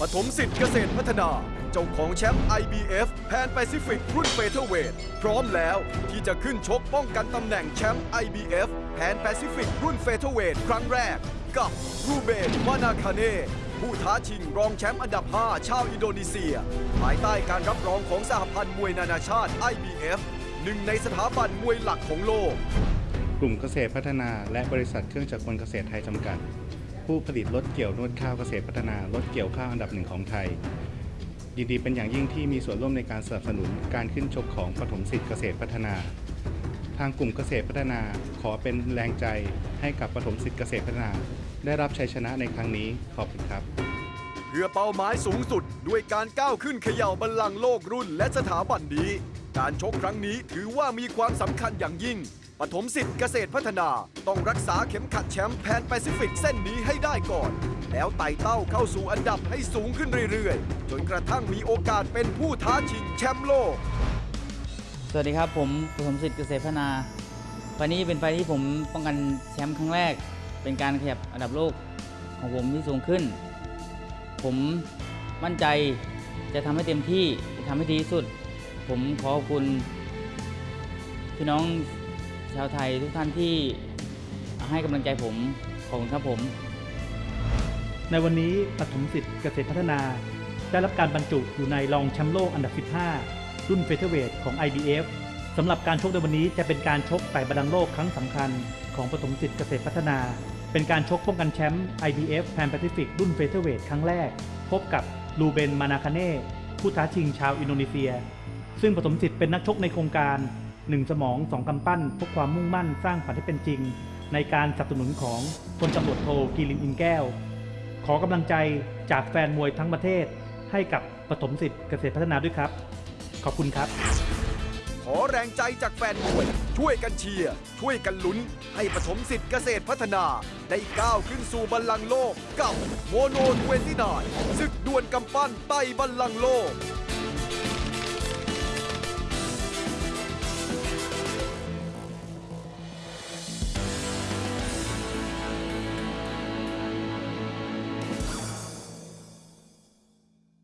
ปฐมสิทธิ์เกษตรพัฒนา เจ้าของแชมป์ IBF แพนแปซิฟิกรุ่นเฟเธอร์เวทพร้อมแล้วที่จะขึ้นชกป้องกันตำแหน่งแชมป์ IBF แพนแปซิฟิกรุ่นเฟเธอร์เวทครั้งแรก กับรูเบนวานาคาเน่ผู้ท้าชิงรองแชมป์อันดับ 5 ชาวอินโดนีเซีย ภายใต้การรับรองของสหพันธ์มวยนานาชาติ IBF หนึ่งในสถาบันมวยหลักของโลก กลุ่มเกษตรพัฒนาและบริษัทเครื่องจักรกลเกษตรไทยจำกัด ผู้ผลิตรถเกี่ยวนวดข้าวเกษตรพัฒนารถเกี่ยวข้าวอันดับหนึ่งของไทย ยินดีเป็นอย่างยิ่งที่มีส่วนร่วมในการสนับสนุนการขึ้นชกของปฐมสิทธิ์เกษตรพัฒนา ทางกลุ่มเกษตรพัฒนาขอเป็นแรงใจให้กับปฐมสิทธิ์เกษตรพัฒนา ได้รับชัยชนะในครั้งนี้ขอบคุณครับ เพื่อเป้าหมายสูงสุดด้วยการก้าวขึ้นเขย่าบัลลังก์โลกรุ่นและสถาบันนี้ การชกครั้งนี้ถือว่ามีความสำคัญอย่างยิ่ง ปฐมสิทธิ์เกษตรพัฒนาต้องรักษาเข็มขัดแชมป์แพนแปซิฟิกเส้นนี้ให้ได้ก่อน แล้วไต่เต้าเข้าสู่อันดับให้สูงขึ้นเรื่อยๆ จนกระทั่งมีโอกาสเป็นผู้ท้าชิงแชมป์โลก สวัสดีครับผมปฐมสิทธิ์เกษตรพัฒนาไฟนี้เป็นไฟที่ผมป้องกันแชมป์ครั้งแรก เป็นการขยับอันดับโลกของผมที่สูงขึ้น ผมมั่นใจจะทำให้เต็มที่จะทำให้ดีที่สุด ผมขอขอบคุณพี่น้อง ชาวไทยทุกท่านที่ให้กำลังใจผมขอบคุณครับผม ในวันนี้ปฐมสิทธิ์เกษตรพัฒนา ได้รับการบรรจุอยู่ในรองแชมป์โลกอันดับ 15 รุ่นเฟเธอร์เวทของ IBF สำหรับการชกในวันนี้จะเป็นการชกไต่บัลลังก์โลกครั้งสำคัญ ของปฐมสิทธิ์เกษตรพัฒนา เป็นการชกป้องกันแชมป์ IBF Pan Pacific รุ่นเฟเธอร์เวทครั้งแรก พบกับลูเบนมานาคาเน่ผู้ท้าชิงชาวอินโดนีเซีย ซึ่งปฐมสิทธิ์เป็นนักชกในโครงการ หนึ่งสมองสองกำปั้นพกความมุ่งมั่นสร้างฝันให้เป็นจริง ในการสนับสนุนของพลตำรวจโทกีรินอินแก้ว ขอกำลังใจจากแฟนมวยทั้งประเทศ ให้กับปฐมสิทธิ์เกษตรพัฒนาด้วยครับ ขอบคุณครับ ขอแรงใจจากแฟนมวย ช่วยกันเชียร์ช่วยกันลุ้น ให้ปฐมสิทธิ์เกษตรพัฒนา ได้ก้าวขึ้นสู่บัลลังก์โลก กับโมโน29ศึกดวลกำปั้นไต่บัลลังก์โลก